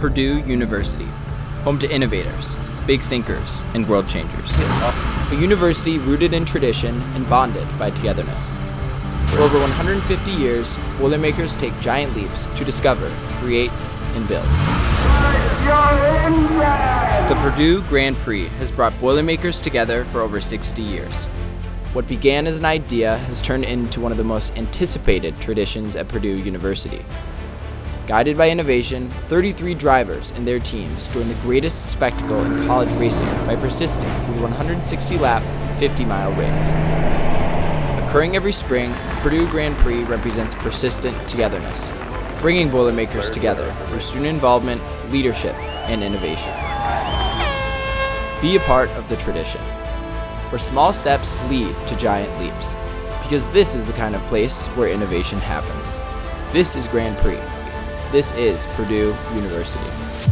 Purdue University, home to innovators, big thinkers, and world changers. A university rooted in tradition and bonded by togetherness. For over 150 years, Boilermakers take giant leaps to discover, create, and build. The Purdue Grand Prix has brought Boilermakers together for over 60 years. What began as an idea has turned into one of the most anticipated traditions at Purdue University. Guided by innovation, 33 drivers and their teams join the greatest spectacle in college racing by persisting through the 160-lap, 50-mile race. Occurring every spring, Purdue Grand Prix represents persistent togetherness, bringing Boilermakers together through student involvement, leadership, and innovation. Be a part of the tradition, where small steps lead to giant leaps, because this is the kind of place where innovation happens. This is Grand Prix. This is Purdue University.